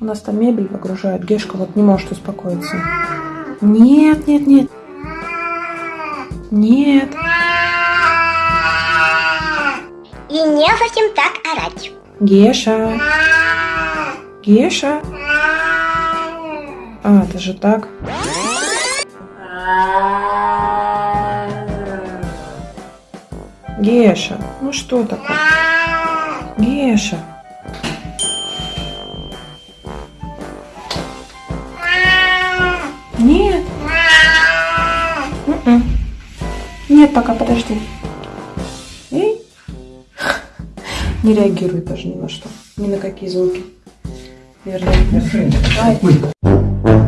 У нас там мебель выгружают. Гешка вот не может успокоиться. Нет, нет, нет. Нет. И не совсем так орать. Геша. Геша. А, это же так. Геша, ну что такое? Геша. Нет, пока подожди. Эй. Не реагирует даже ни на что. Ни на какие звуки. Верно. Давай.